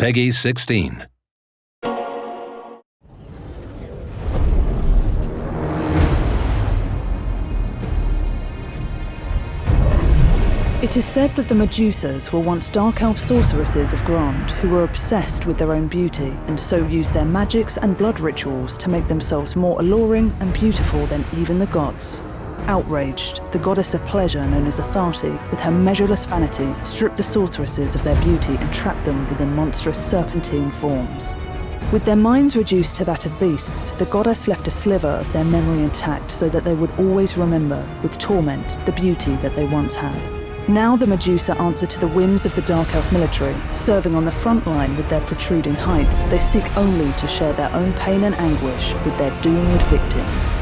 Peggy 16. It is said that the Medusas were once dark elf sorceresses of Ghrond who were obsessed with their own beauty and so used their magics and blood rituals to make themselves more alluring and beautiful than even the gods. Outraged, the goddess of pleasure known as Atharti, with her measureless vanity, stripped the sorceresses of their beauty and trapped them within monstrous serpentine forms. With their minds reduced to that of beasts, the goddess left a sliver of their memory intact so that they would always remember, with torment, the beauty that they once had. Now the Medusa answer to the whims of the Dark Elf military, serving on the front line with their protruding height. They seek only to share their own pain and anguish with their doomed victims.